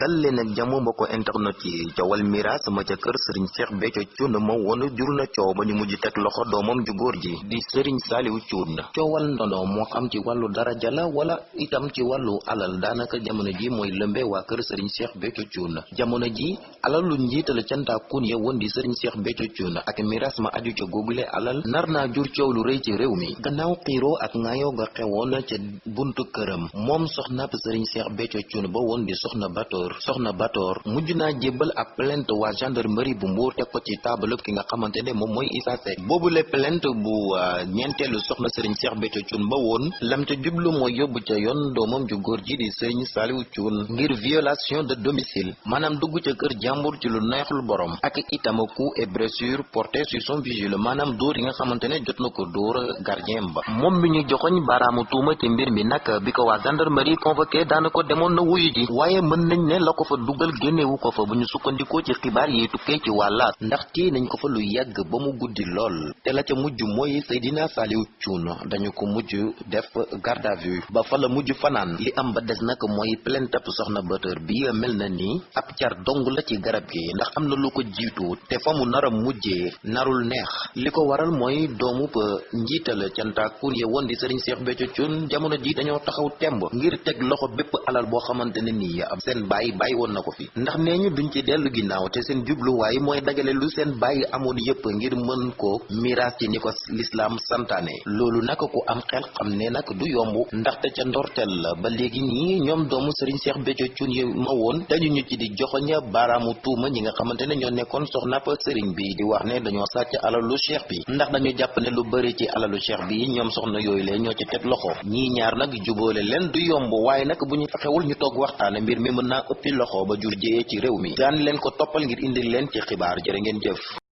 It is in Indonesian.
dal leen ak jàmm mbokk internet yi. Coowal miraas ma ca kër sëriñ Cheikh Béthio Thioune ma woon jur na coow ba ñu mujj teg loxo doomam ju góor ji di sëriñ Saliou Thioune. Coowal ndono moo xam ci wàllu daraja la wala itam ci wàllu alal. Daanaka jamono ji mooy lëmbe waa kër sëriñ Cheikh Béthio Thioune. Jamono ji alalu njiital cantaakun ya woon di sëriñ Cheikh Thioune. Ak miraas ma aju ca googule alal nar naa jur coow lu rëy ci réew mi. Gannaaw xiiroo ak ngaayoo ga xewoon ca buntu këram. Moom soxnaap sëriñ Cheikh Béthio Thioune ba woon di soxna Batoor soxna Batoor mujj naa jébbal ab plainte waa gendarmerie bu Mbour teg ko ci taabalub ki nga xamante ne moom mooy Issa Seck. Boobule plainte bu ñeenteelu soxna sëriñ Cheikh Béthio Thioune ba woon lam ca jublu mooy yóbbu ca yoon doomam ju góor ji di sëriñ Saliou Thioune ngir violation de domicile maanaam dugg ca kër jàmbur ci lu neexul borom ak itam coup et blessure porté sur son vigile maanaam dóor nga xamante ne jot na ko dóor gardien ba. Moom mi ñu joxoñ baaraamu tuuma ci mbir mi nag bi ko waa gendarmerie convoqué daana ko demoon na wuyu ji waaye mën nañ ne la ko fa dugal génnewu ko fa. Bu ñu sukkandikoo ci xibaar yi tukkee ci wàllaat ndax téye nañ ko fa lu yàgg ba mu guddi lool. Te la ca mujj mooy Seydina Saliou Thioune dañu ko mujj def garde vue. Ba fa la mujj fanaan li am ba des nag mooy plainte soxna Batoor bi mel na ni ab car dong la ci garab gi ndax am na lu ko jiitu te fa mu nar a mujjee narul neex. Li ko waral mooy doomu njiital cantaakun ya woon di Serigne Cheikh Béthio Thioune jamono ji dañoo taxaw temb ngir teg loxo bépp alal xamante ne nii seen bàyyi bàyyi woon na ko fi. Ndax nee ñu duñ ci dellu ginnaaw te seen jubluwaay mooy dagale lu seen bàyyi amoon yépp ngir mën ko miraas ci ni ko lislaam loolu nag ku am xel xam ne nag du yomb ndaxte ca ndorteel la ba léegi nii ñoom doomu Serigne Cheikh Béthio Thioune yi ma woon dañu ñu ci di joxoña baaraamu tuuma ñi nga xamante ne ñoo soxna pa Serigne bi di wax ne dañoo sàcc alalu cheikh bi. Ndax dañu jàpp ne lu bëri ci alalu cheikh bi ñoom soxna lee ñoo ci teg loxo. Ñii ñaar jubóole leen du yomb waaye nag bu ñu fexewul ñu waxtaane mbir mi mën naa ëppi loxo ba jur jëyee ci réew mi. Daan leen ko toppal ngir indi leen ci xibaar. Jërë ngeen jëf